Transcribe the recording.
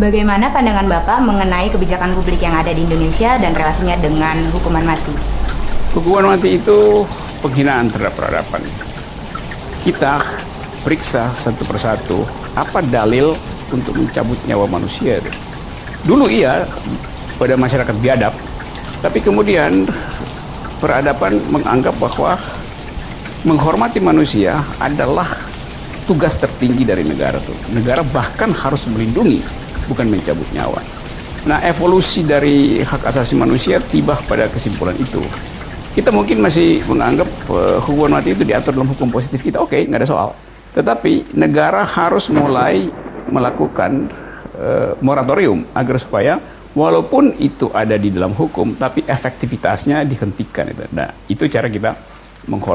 Bagaimana pandangan Bapak mengenai kebijakan publik yang ada di Indonesia dan relasinya dengan hukuman mati? Hukuman mati itu penghinaan terhadap peradaban. Kita periksa satu persatu apa dalil untuk mencabut nyawa manusia. Dulu iya pada masyarakat biadab, tapi kemudian peradaban menganggap bahwa menghormati manusia adalah tugas tertinggi dari negara tuh. Negara bahkan harus melindungi, bukan mencabut nyawa. Nah, evolusi dari hak asasi manusia tiba pada kesimpulan itu. Kita mungkin masih menganggap uh, hukuman mati itu diatur dalam hukum positif kita, oke, okay, nggak ada soal. Tetapi negara harus mulai melakukan uh, moratorium agar supaya walaupun itu ada di dalam hukum, tapi efektivitasnya dihentikan. Nah, itu cara kita menghormati.